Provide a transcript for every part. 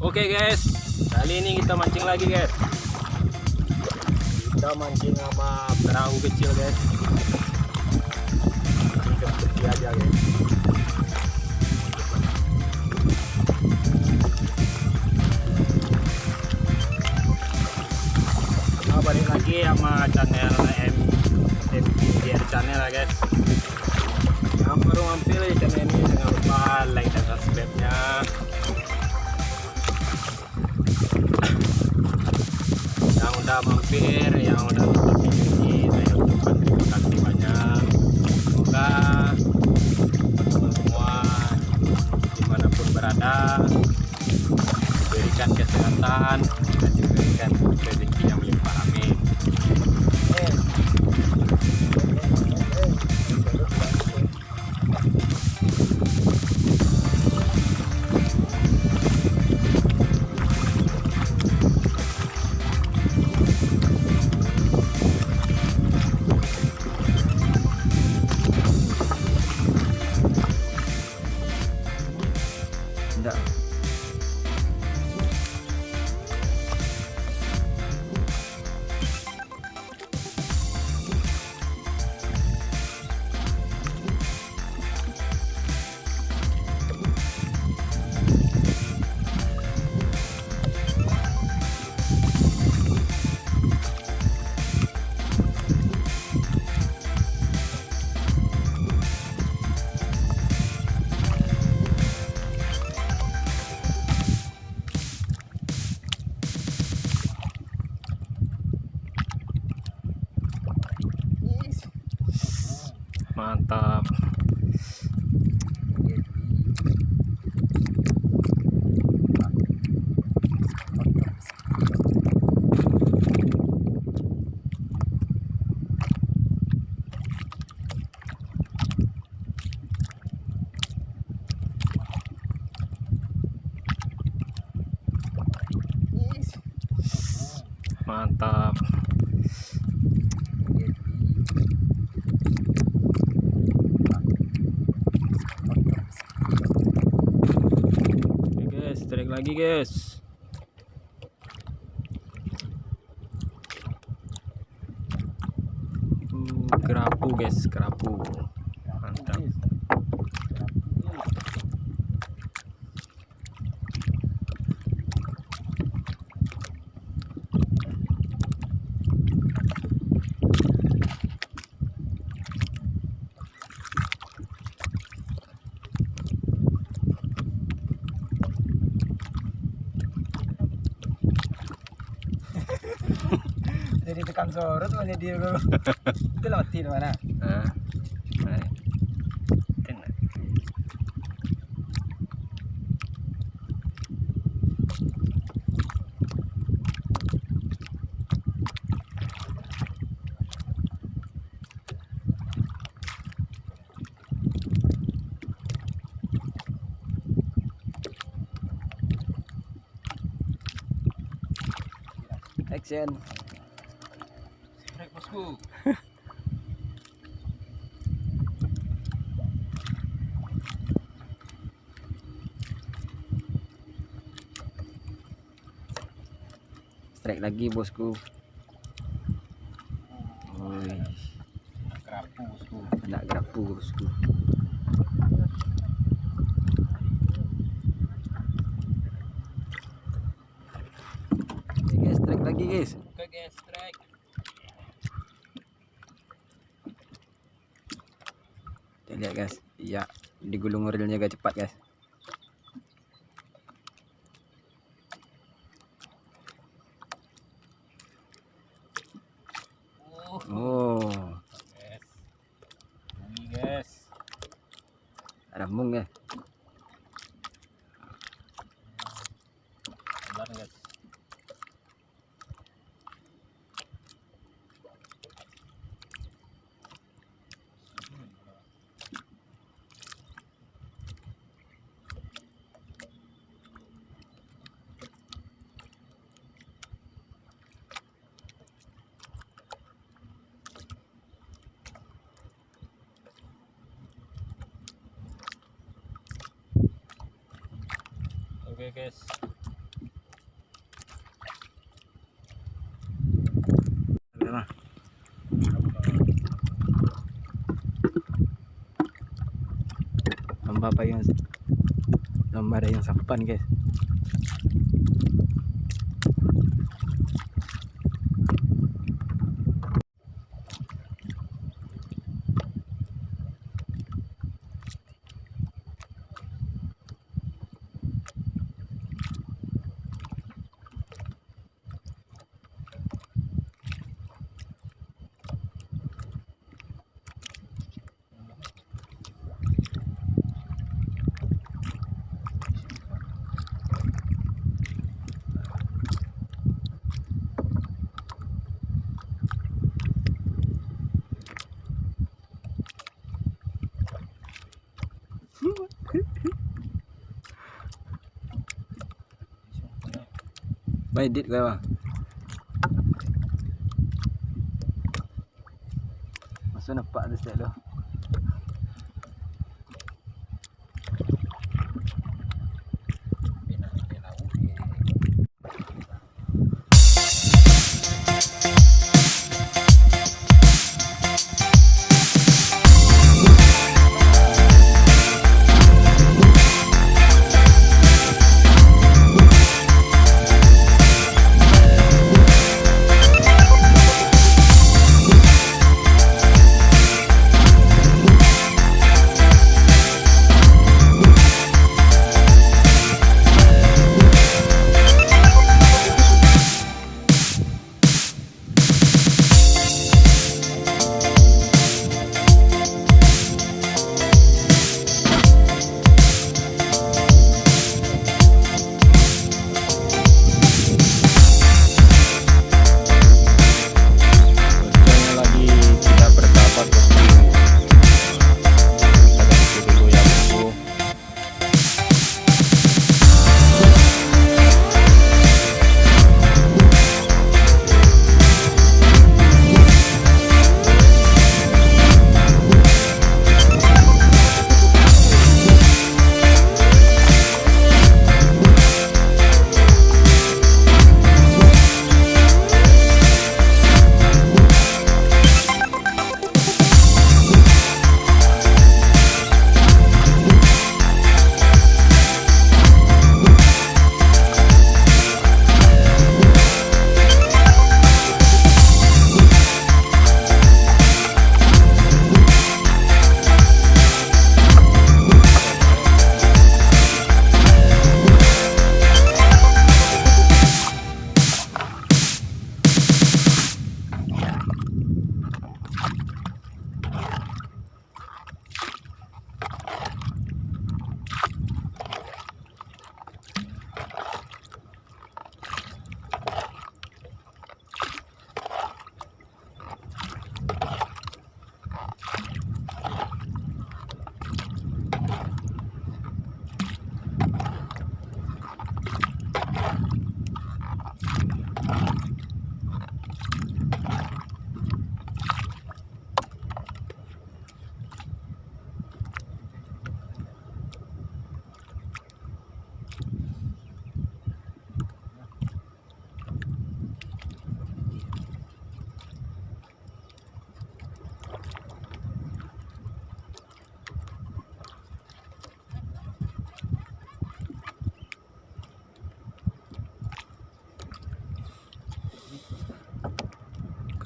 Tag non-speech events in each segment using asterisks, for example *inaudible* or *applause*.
Oke guys, kali ini kita mancing lagi guys. Kita mancing sama perahu kecil guys. Mancing ke tepi aja guys. Nah, balik lagi sama channel M mampir yang udah nonton saya ucapkan terima kasih banyak. Semoga teman-teman semua di mana pun berada diberikan kesehatan dan diberikan rezeki yang melimpah amin mantap. Mantap Oke guys, tarik lagi guys. Uh, kerapu guys, kerapu. Mantap. 감소로도 내디로 끌어뛰는 거나. 아. 그래. 됐나. Action. *laughs* Strike lagi bosku. Woi, Kerapu bosku. nak gerapu bosku. Oke guys, strike lagi guys. Oke guys, strike. Lihat guys. Ya, digulung reelnya agak cepat guys. Oh. Ini guys. ada mung ya. Sabar guys. Oke guys. Lomba apa yang lomba ada yang sapan guys. Baik dit kau bang Masuk nampak tu step tu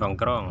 กล่องกล้อง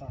Ya,